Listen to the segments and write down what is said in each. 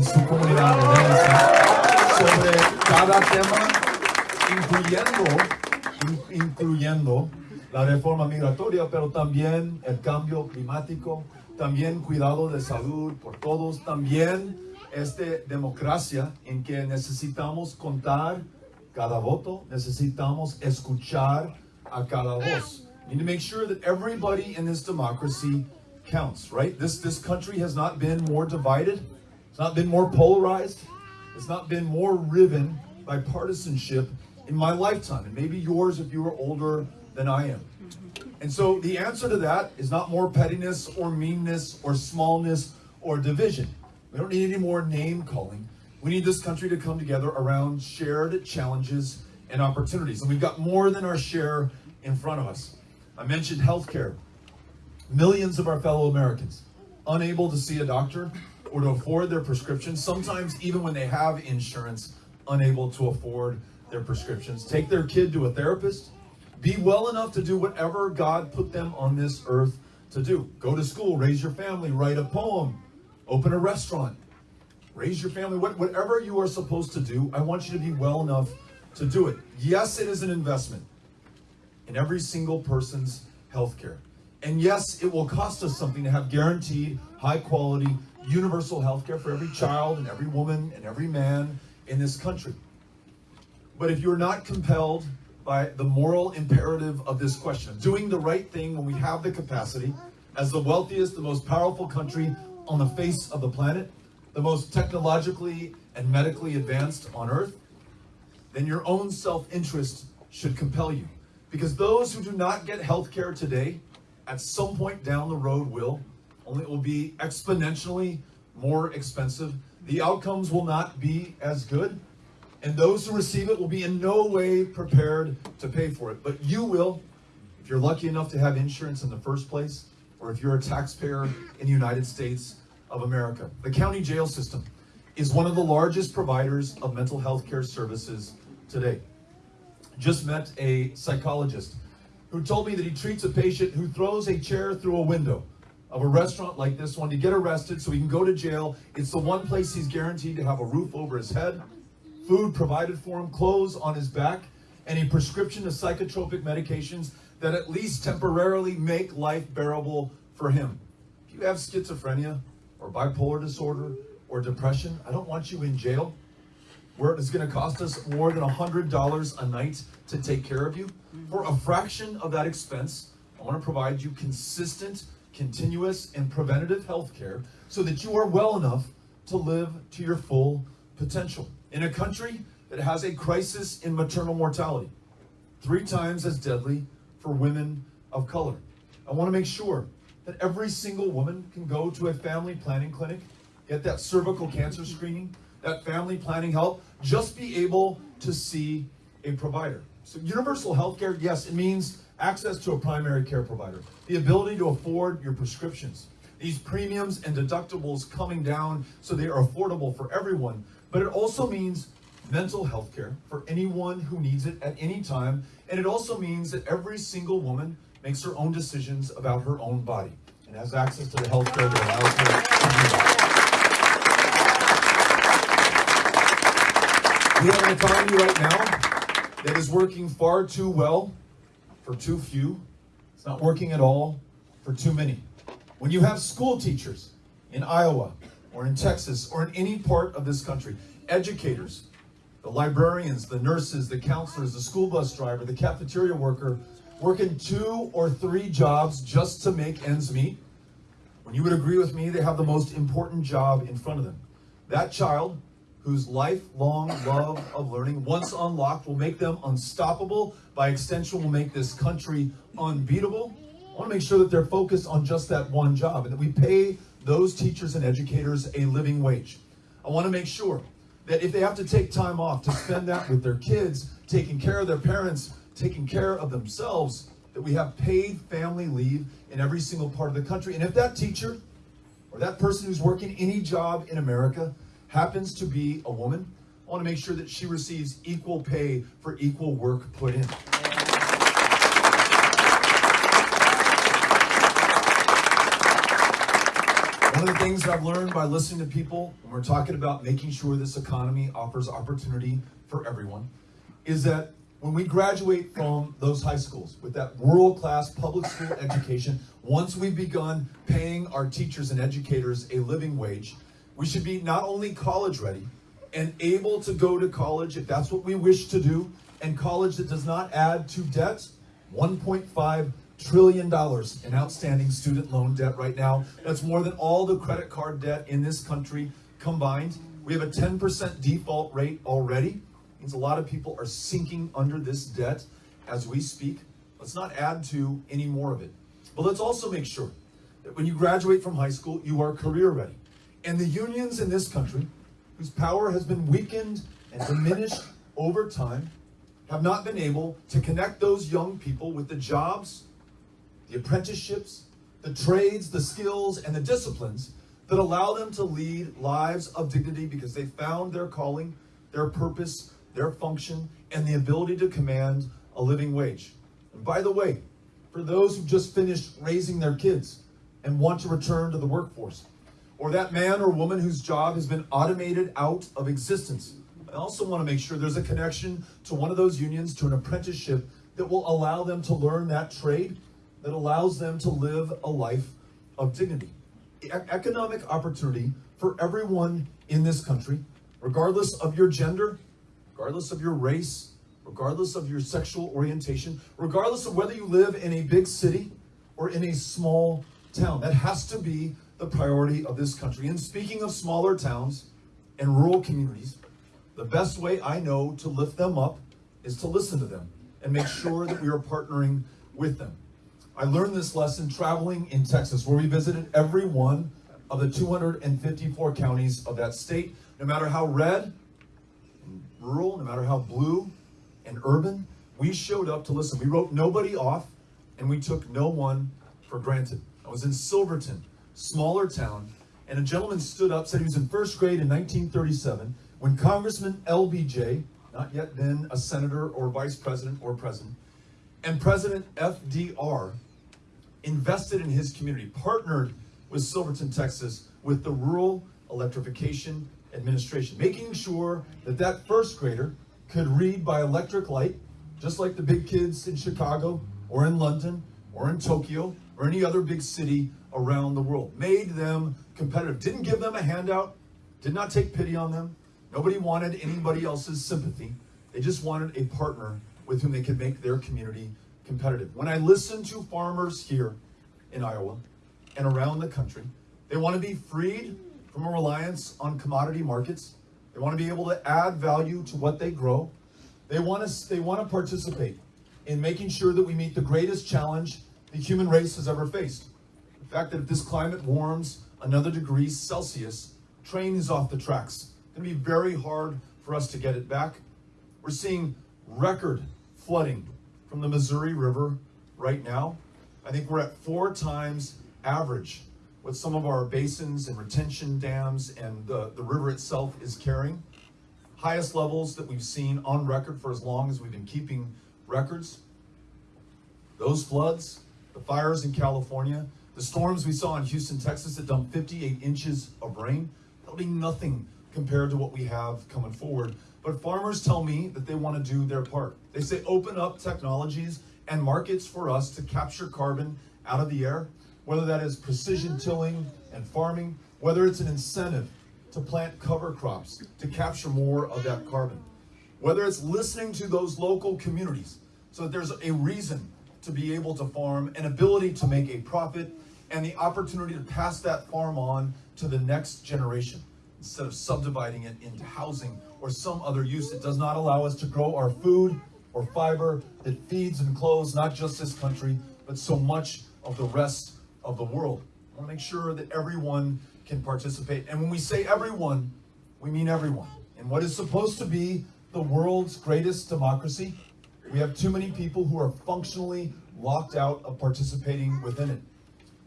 en su comunidad sobre cada tema, incluyendo, in- incluyendo la reforma migratoria, pero también el cambio climático, también cuidado de salud por todos, también este democracia en que necesitamos contar cada voto, necesitamos escuchar a cada voz. We need to make sure that everybody in this democracy counts, right? This this country has not been more divided, it's not been more polarized, it's not been more riven by partisanship in my lifetime, and maybe yours if you were older than I am. And so the answer to that is not more pettiness or meanness or smallness or division. We don't need any more name calling. We need this country to come together around shared challenges and opportunities. And we've got more than our share in front of us. I mentioned healthcare. Millions of our fellow Americans unable to see a doctor or to afford their prescriptions, sometimes even when they have insurance, unable to afford their prescriptions. Take their kid to a therapist, be well enough to do whatever God put them on this earth to do. Go to school, raise your family, write a poem, open a restaurant, raise your family, what, whatever you are supposed to do, I want you to be well enough to do it. Yes, it is an investment in every single person's health care. And yes, it will cost us something to have guaranteed, high quality, universal health care for every child and every woman and every man in this country. But if you're not compelled by the moral imperative of this question, doing the right thing when we have the capacity, as the wealthiest, the most powerful country on the face of the planet, the most technologically and medically advanced on earth, then your own self-interest should compel you. Because those who do not get health care today, at some point down the road will, only it will be exponentially more expensive. The outcomes will not be as good. And those who receive it will be in no way prepared to pay for it. But you will, if you're lucky enough to have insurance in the first place, or if you're a taxpayer in the United States of America. The county jail system is one of the largest providers of mental health care services today. Just met a psychologist who told me that he treats a patient who throws a chair through a window of a restaurant like this one to get arrested so he can go to jail. It's the one place he's guaranteed to have a roof over his head, food provided for him, clothes on his back, and a prescription of psychotropic medications that at least temporarily make life bearable for him. If you have schizophrenia or bipolar disorder or depression, I don't want you in jail where it's going to cost us more than $100 a night to take care of you. Mm-hmm. For a fraction of that expense, I want to provide you consistent, continuous, and preventative health care so that you are well enough to live to your full potential. In a country that has a crisis in maternal mortality, three times as deadly for women of color. I want to make sure that every single woman can go to a family planning clinic, get that cervical cancer screening, that family planning help, just be able to see a provider. So universal health care, yes, it means access to a primary care provider, the ability to afford your prescriptions, these premiums and deductibles coming down so they are affordable for everyone, but it also means mental health care for anyone who needs it at any time. And it also means that every single woman makes her own decisions about her own body and has access to the health care that allows her to do that. We have an economy right now that is working far too well for too few. It's not working at all for too many. When you have school teachers in Iowa or in Texas or in any part of this country, educators, the librarians, the nurses, the counselors, the school bus driver, the cafeteria worker, working two or three jobs just to make ends meet, when you would agree with me, they have the most important job in front of them. That child whose lifelong love of learning, once unlocked, will make them unstoppable, by extension will make this country unbeatable. I want to make sure that they're focused on just that one job and that we pay those teachers and educators a living wage. I want to make sure that if they have to take time off to spend that with their kids, taking care of their parents, taking care of themselves, that we have paid family leave in every single part of the country. And if that teacher or that person who's working any job in America happens to be a woman, I want to make sure that she receives equal pay for equal work put in. One of the things I've learned by listening to people when we're talking about making sure this economy offers opportunity for everyone is that when we graduate from those high schools with that world-class public school education, once we've begun paying our teachers and educators a living wage, we should be not only college ready and able to go to college if that's what we wish to do, and college that does not add to debt, 1.5 trillion dollars in outstanding student loan debt right now. That's more than all the credit card debt in this country combined. We have a 10% default rate already. Means a lot of people are sinking under this debt as we speak. Let's not add to any more of it. But let's also make sure that when you graduate from high school, you are career ready. And the unions in this country, whose power has been weakened and diminished over time, have not been able to connect those young people with the jobs the apprenticeships, the trades, the skills, and the disciplines that allow them to lead lives of dignity because they found their calling, their purpose, their function, and the ability to command a living wage. And by the way, for those who just finished raising their kids and want to return to the workforce, or that man or woman whose job has been automated out of existence, I also want to make sure there's a connection to one of those unions, to an apprenticeship that will allow them to learn that trade that allows them to live a life of dignity. E- economic opportunity for everyone in this country, regardless of your gender, regardless of your race, regardless of your sexual orientation, regardless of whether you live in a big city or in a small town. That has to be the priority of this country. And speaking of smaller towns and rural communities, the best way I know to lift them up is to listen to them and make sure that we are partnering with them. I learned this lesson traveling in Texas, where we visited every one of the 254 counties of that state, no matter how red and rural, no matter how blue and urban, we showed up to listen. We wrote nobody off and we took no one for granted. I was in Silverton, smaller town, and a gentleman stood up, said he was in first grade in 1937 when Congressman LBJ, not yet then a senator or vice president or president, and President FDR invested in his community, partnered with Silverton, Texas, with the Rural Electrification Administration, making sure that that first grader could read by electric light, just like the big kids in Chicago or in London or in Tokyo or any other big city around the world. Made them competitive. Didn't give them a handout, did not take pity on them. Nobody wanted anybody else's sympathy. They just wanted a partner with whom they could make their community competitive. When I listen to farmers here in Iowa and around the country, they want to be freed from a reliance on commodity markets. They want to be able to add value to what they grow. They want to they want to participate in making sure that we meet the greatest challenge the human race has ever faced. Fact that if this climate warms another degree Celsius, train is off the tracks. It's going to be very hard for us to get it back. We're seeing record flooding from the Missouri River right now. I think we're at four times average what some of our basins and retention dams and the, the river itself is carrying. Highest levels that we've seen on record for as long as we've been keeping records. Those floods, the fires in California, the storms we saw in Houston, Texas that dumped 58 inches of rain, that'll be nothing compared to what we have coming forward but farmers tell me that they want to do their part. They say open up technologies and markets for us to capture carbon out of the air, whether that is precision tilling and farming, whether it's an incentive to plant cover crops to capture more of that carbon, whether it's listening to those local communities so that there's a reason to be able to farm, an ability to make a profit, and the opportunity to pass that farm on to the next generation instead of subdividing it into housing or some other use that does not allow us to grow our food or fiber that feeds and clothes not just this country, but so much of the rest of the world. I want to make sure that everyone can participate. And when we say everyone, we mean everyone. In what is supposed to be the world's greatest democracy, we have too many people who are functionally locked out of participating within it.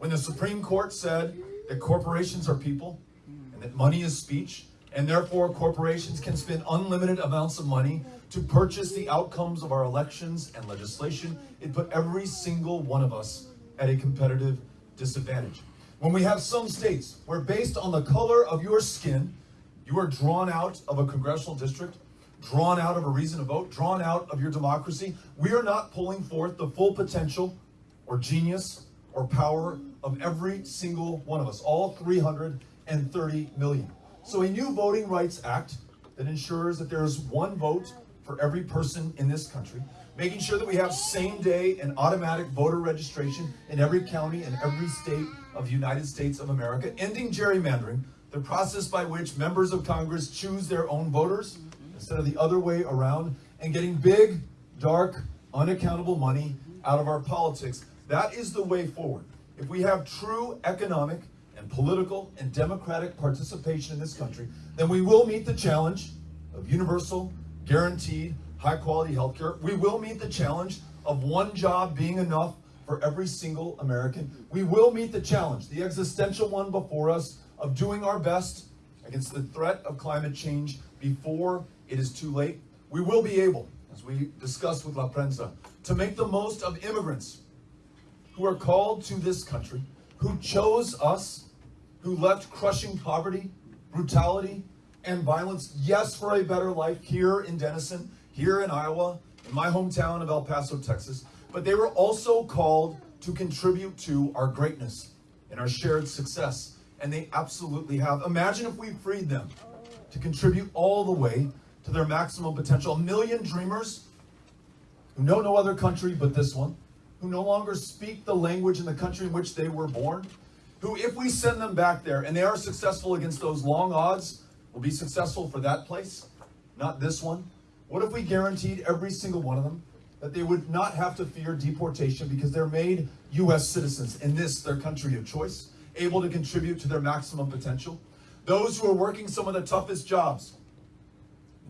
When the Supreme Court said that corporations are people, and that money is speech, and therefore corporations can spend unlimited amounts of money to purchase the outcomes of our elections and legislation. It put every single one of us at a competitive disadvantage. When we have some states where, based on the color of your skin, you are drawn out of a congressional district, drawn out of a reason to vote, drawn out of your democracy, we are not pulling forth the full potential or genius or power of every single one of us, all 330 million. So, a new Voting Rights Act that ensures that there is one vote for every person in this country, making sure that we have same day and automatic voter registration in every county and every state of the United States of America, ending gerrymandering, the process by which members of Congress choose their own voters instead of the other way around, and getting big, dark, unaccountable money out of our politics. That is the way forward. If we have true economic and political and democratic participation in this country, then we will meet the challenge of universal, guaranteed, high quality healthcare. We will meet the challenge of one job being enough for every single American. We will meet the challenge, the existential one before us, of doing our best against the threat of climate change before it is too late. We will be able, as we discussed with La Prensa, to make the most of immigrants who are called to this country, who chose us, who left crushing poverty, brutality, and violence, yes, for a better life here in Denison, here in Iowa, in my hometown of El Paso, Texas, but they were also called to contribute to our greatness and our shared success. And they absolutely have. Imagine if we freed them to contribute all the way to their maximum potential. A million dreamers who know no other country but this one, who no longer speak the language in the country in which they were born, who, if we send them back there and they are successful against those long odds, will be successful for that place, not this one. What if we guaranteed every single one of them that they would not have to fear deportation because they're made U.S. citizens in this, their country of choice, able to contribute to their maximum potential? Those who are working some of the toughest jobs,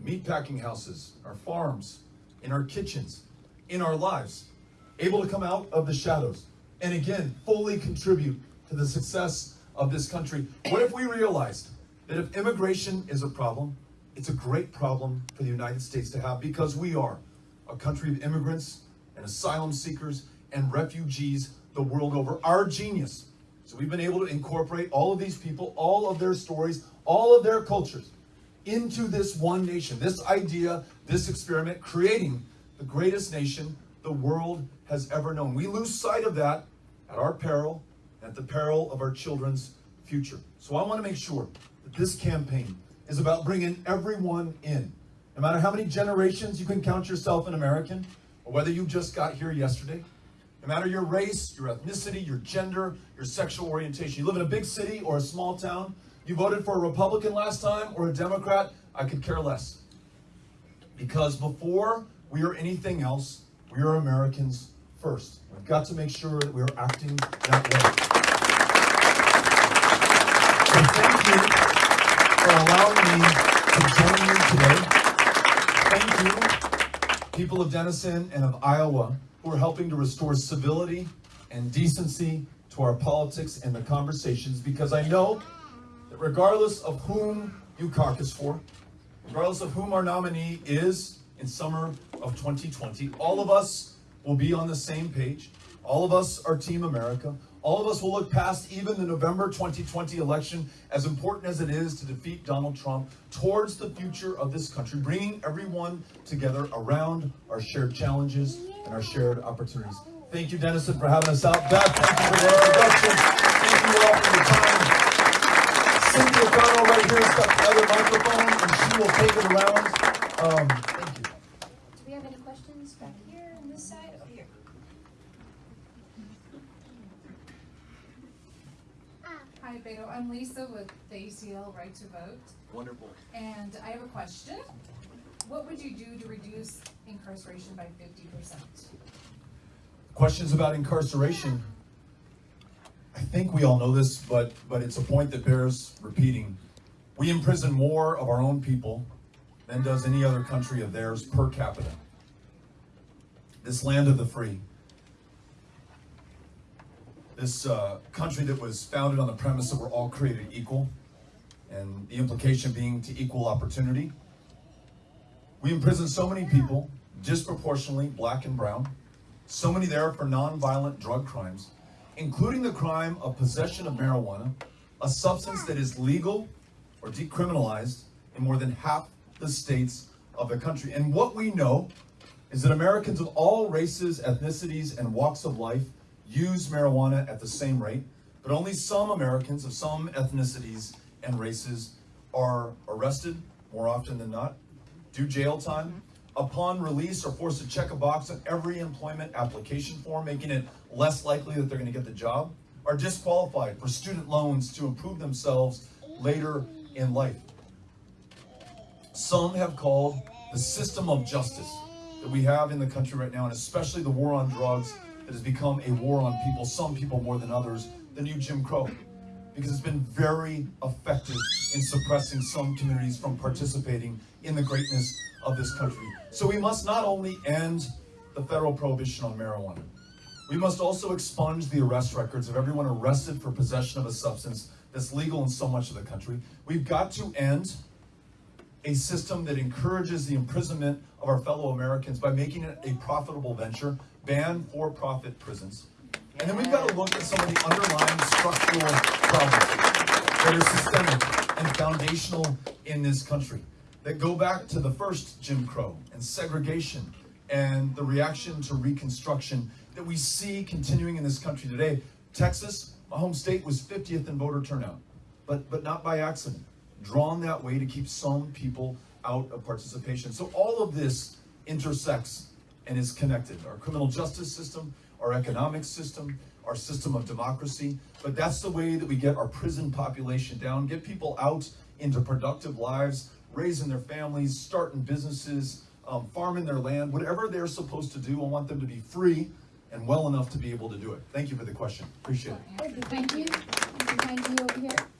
meatpacking houses, our farms, in our kitchens, in our lives, able to come out of the shadows and again fully contribute to the success of this country. What if we realized that if immigration is a problem, it's a great problem for the United States to have because we are a country of immigrants and asylum seekers and refugees the world over. Our genius. So we've been able to incorporate all of these people, all of their stories, all of their cultures into this one nation, this idea, this experiment, creating the greatest nation the world has ever known. We lose sight of that at our peril, at the peril of our children's future. So I want to make sure that this campaign is about bringing everyone in. No matter how many generations you can count yourself an American, or whether you just got here yesterday, no matter your race, your ethnicity, your gender, your sexual orientation, you live in a big city or a small town, you voted for a Republican last time or a Democrat, I could care less. Because before we are anything else, we are Americans first. We've got to make sure that we are acting that way. So thank you for allowing me to join you today. Thank you, people of Denison and of Iowa, who are helping to restore civility and decency to our politics and the conversations, because I know that regardless of whom you caucus for, regardless of whom our nominee is in summer of 2020, all of us will be on the same page. All of us are Team America. All of us will look past even the November 2020 election, as important as it is to defeat Donald Trump, towards the future of this country, bringing everyone together around our shared challenges and our shared opportunities. Thank you, Denison, for having us out. Beth, thank you for the introduction. Thank you all for your time. Cynthia Connell right here has got the other microphone, and she will take it around. Um, thank you. Do we have any questions back here this side? Over here. Hi, Beto. I'm Lisa with the ACLU Right to Vote, Wonderful. and I have a question. What would you do to reduce incarceration by fifty percent? Questions about incarceration. I think we all know this, but but it's a point that bears repeating. We imprison more of our own people than does any other country of theirs per capita. This land of the free. This uh, country that was founded on the premise that we're all created equal, and the implication being to equal opportunity. We imprison so many people, disproportionately black and brown, so many there for nonviolent drug crimes. including the crime of possession of marijuana, a substance that is legal or decriminalized in more than half the states of the country. And what we know is that Americans of all races, ethnicities, and walks of life use marijuana at the same rate, but only some Americans of some ethnicities and races are arrested more often than not, do jail time, mm-hmm. upon release are forced to check a box on every employment application form, making it less likely that they're going to get the job, are disqualified for student loans to improve themselves later in life. Some have called the system of justice that we have in the country right now, and especially the war on drugs that has become a war on people, some people more than others, the new Jim Crow. Because it's been very effective in suppressing some communities from participating in the greatness of this country. So we must not only end the federal prohibition on marijuana, we must also expunge the arrest records of everyone arrested for possession of a substance that's legal in so much of the country. We've got to end a system that encourages the imprisonment of our fellow Americans by making it a profitable venture, ban for-profit prisons. And then we've got to look at some of the underlying structural problems that are systemic and foundational in this country that go back to the first Jim Crow and segregation and the reaction to Reconstruction that we see continuing in this country today. Texas, my home state, was 50th in voter turnout, but, but not by accident. Drawn that way to keep some people out of participation. So all of this intersects and is connected. Our criminal justice system, our economic system, our system of democracy. But that's the way that we get our prison population down, get people out into productive lives, raising their families, starting businesses, um, farming their land, whatever they're supposed to do. I want them to be free and well enough to be able to do it. Thank you for the question. Appreciate it. Thank you. Behind you over here.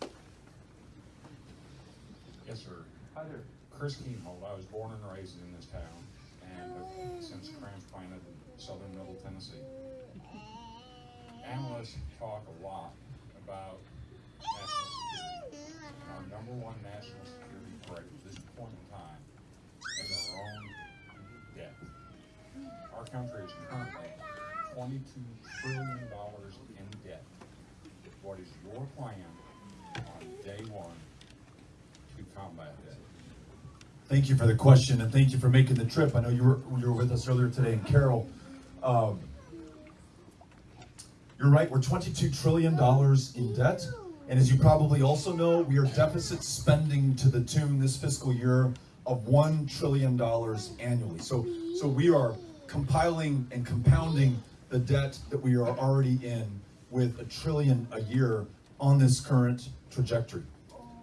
Yes, sir. Hi there. Chris Keemhold. I was born and raised in this town and have since transplanted in southern middle Tennessee. Analysts talk a lot about national security. Our number one national security threat at this point in time is our own debt. Our country is currently twenty-two trillion dollars in debt. What is your plan on day one combat that? Thank you for the question and thank you for making the trip. I know you were you were with us earlier today and Carol, Um, you're right. We're 22 trillion dollars in debt, and as you probably also know, we are deficit spending to the tune this fiscal year of one trillion dollars annually. So so we are compiling and compounding the debt that we are already in with a trillion a year on this current trajectory.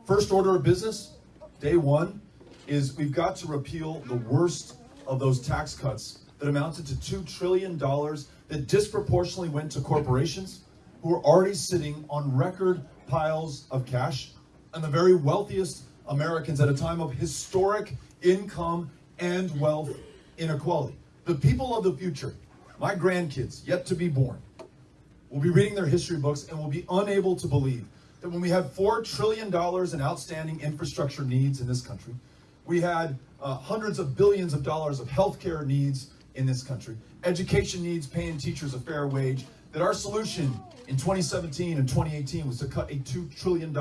First order of business, day one, is we've got to repeal the worst of those tax cuts that amounted to $2 trillion that disproportionately went to corporations who are already sitting on record piles of cash and the very wealthiest Americans at a time of historic income and wealth inequality. The people of the future, my grandkids yet to be born, will be reading their history books and will be unable to believe that when we had $4 trillion in outstanding infrastructure needs in this country, we had uh, hundreds of billions of dollars of healthcare needs in this country, education needs, paying teachers a fair wage, that our solution in 2017 and 2018 was to cut a $2 trillion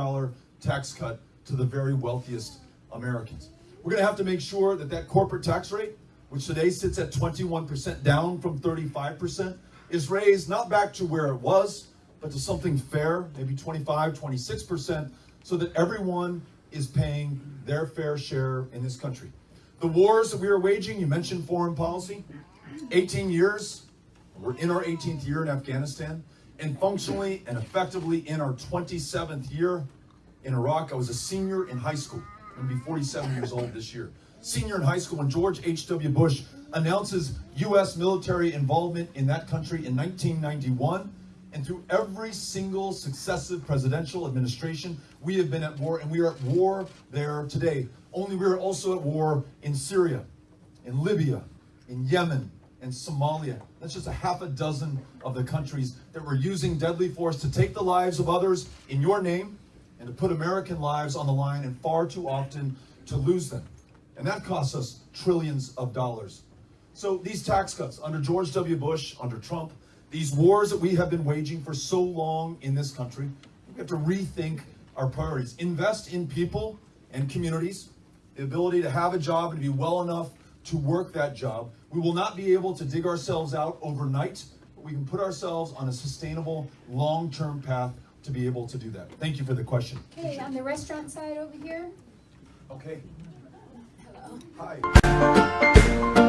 tax cut to the very wealthiest Americans. We're going to have to make sure that that corporate tax rate, which today sits at 21%, down from 35%, is raised not back to where it was, but to something fair, maybe 25, 26%, so that everyone is paying their fair share in this country. The wars that we are waging, you mentioned foreign policy, 18 years, we're in our 18th year in Afghanistan, and functionally and effectively in our 27th year in Iraq. I was a senior in high school. I'm gonna be 47 years old this year. Senior in high school when George H.W. Bush announces U.S. military involvement in that country in 1991. And through every single successive presidential administration, we have been at war, and we are at war there today. Only we are also at war in Syria, in Libya, in Yemen, and Somalia. That's just a half a dozen of the countries that were using deadly force to take the lives of others in your name and to put American lives on the line, and far too often to lose them. And that costs us trillions of dollars. So these tax cuts under George W. Bush, under Trump, these wars that we have been waging for so long in this country, we have to rethink our priorities. Invest in people and communities, the ability to have a job and to be well enough to work that job. We will not be able to dig ourselves out overnight, but we can put ourselves on a sustainable, long-term path to be able to do that. Thank you for the question. Okay, on the restaurant side over here. Okay, Hello. hi.